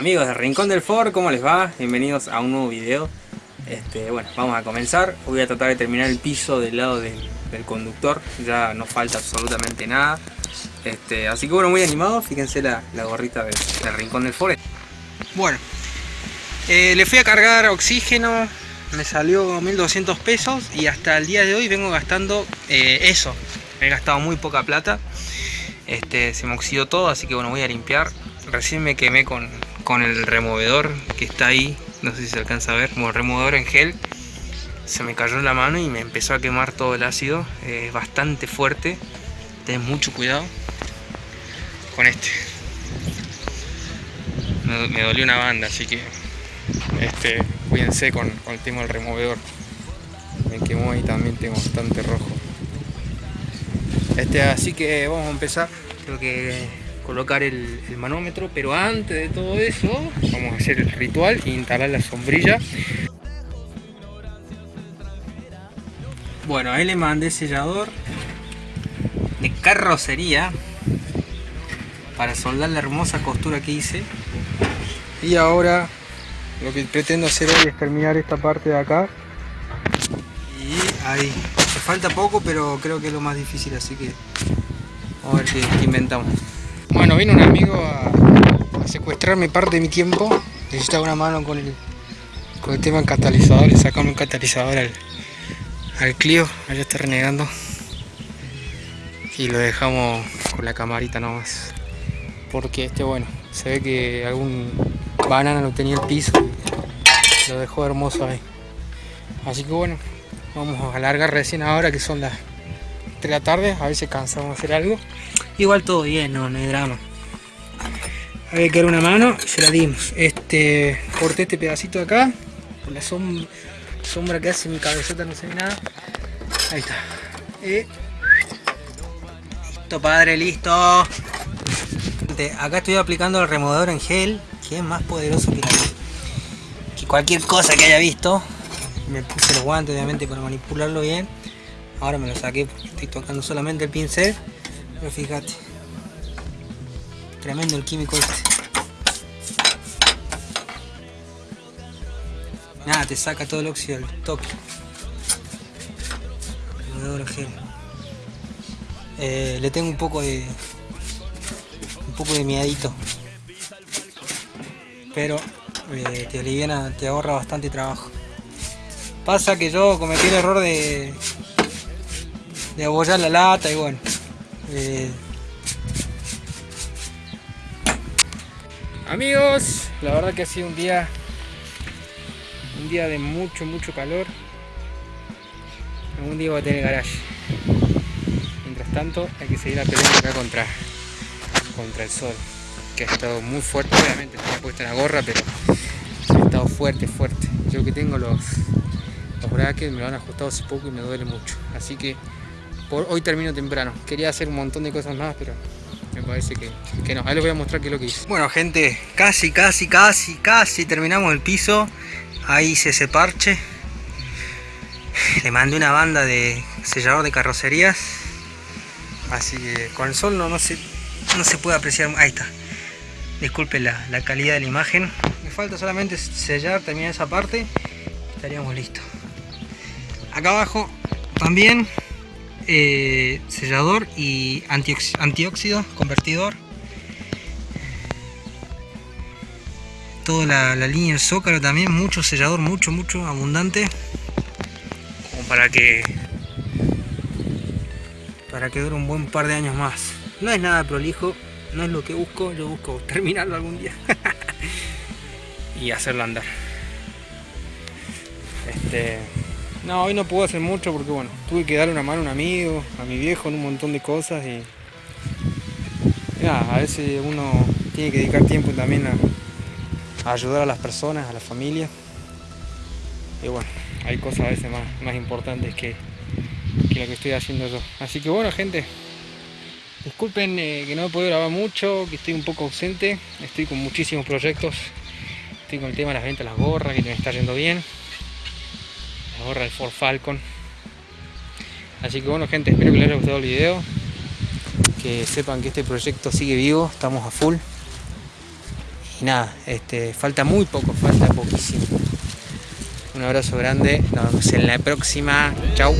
Amigos de Rincón del Ford, ¿cómo les va? Bienvenidos a un nuevo video. Este, bueno, vamos a comenzar. Voy a tratar de terminar el piso del lado del, conductor. Ya no falta absolutamente nada. Este, así que bueno, muy animado. Fíjense la, gorrita del, Rincón del Ford. Bueno, eh, le fui a cargar oxígeno. Me salió 1200 pesos y hasta el día de hoy vengo gastando eh, eso. He gastado muy poca plata. Este, se me oxidó todo, así que bueno, voy a limpiar. Recién me quemé con, con el removedor que está ahí. No sé si se alcanza a ver. Como removedor en gel. Se me cayó en la mano y me empezó a quemar todo el ácido. Es bastante fuerte. Ten mucho cuidado con este. Me, dolió una banda, así que este, cuídense con, con el tema del removedor. Me quemó y también tengo bastante rojo. Este, así que vamos a empezar. Creo que colocar el, manómetro, pero antes de todo eso vamos a hacer el ritual e instalar la sombrilla. Bueno, ahí le mandé sellador de carrocería para soldar la hermosa costura que hice. Y ahora lo que pretendo hacer hoy es terminar esta parte de acá. Y ahí falta poco, pero creo que es lo más difícil, así que vamos a ver qué, inventamos. Bueno, vino un amigo a, secuestrarme parte de mi tiempo. Necesitaba una mano con el, con el tema del catalizador. Le sacamos un catalizador al, al Clio. Allá está renegando. Y lo dejamos con la camarita nomás. Porque este, bueno, se ve que algún banana no tenía el piso. Y lo dejó hermoso ahí. Así que bueno, Vamos a alargar recién ahora que son las 3 de la tarde, a si cansamos de hacer algo. Igual todo bien, no, no hay drama. Había que dar una mano y se la dimos. Este, corté este pedacito de acá, con la sombra, que hace mi cabezota no se ve nada. Ahí está. listo padre, listo. Acá estoy aplicando el removedor en gel, que es más poderoso que, que cualquier cosa que haya visto me puse los guantes obviamente para manipularlo bien ahora me lo saqué estoy tocando solamente el pincel pero fíjate. Tremendo el químico este. Nada te saca todo el óxido del toque. Eh, le tengo un poco de un poco de miedito. Pero eh, te aliviana, te ahorra bastante trabajo. Pasa que yo cometí el error de, de abollar la lata y bueno. Eh. Amigos, la verdad que ha sido un día un día de mucho, mucho calor. Algún día voy a tener garage. Mientras tanto, hay que seguir la pelea acá contra, contra el sol. Que ha estado muy fuerte, obviamente tenía puesta la gorra, pero ha estado fuerte, fuerte. Yo que tengo los, los que me lo han ajustado hace poco y me duele mucho. Así que por hoy termino temprano. Quería hacer un montón de cosas más, pero me parece que, que no. Ahí les voy a mostrar qué es lo que hice. Bueno, gente, casi, casi, casi, casi terminamos el piso. Ahí hice ese parche. Le mandé una banda de sellador de carrocerías. Así que con el sol no, no, se, no se puede apreciar. Ahí está. Disculpen la, la calidad de la imagen. Me falta solamente sellar, terminar esa parte. Estaríamos listos acá abajo también eh, sellador y antióxido convertidor. Toda la, línea del zócalo también mucho sellador mucho mucho abundante. Como para que para que dure un buen par de años más. No es nada prolijo no es lo que busco yo busco terminarlo algún día y hacerlo andar. Este no, hoy no puedo hacer mucho porque bueno, tuve que darle una mano a un amigo, a mi viejo en un montón de cosas y a veces uno tiene que dedicar tiempo también a, ayudar a las personas, a la familia. Y bueno, hay cosas a veces más, importantes que, lo que estoy haciendo yo. Así que bueno gente, disculpen eh, que no he podido grabar mucho, que estoy un poco ausente, estoy con muchísimos proyectos, estoy con el tema de las ventas las gorras, que me está yendo bien ahorra el Ford Falcon. Así que bueno gente espero que les haya gustado el video que sepan que este proyecto sigue vivo estamos a full. Y nada este falta muy poco falta poquísimo. Un abrazo grande nos vemos en la próxima. Chao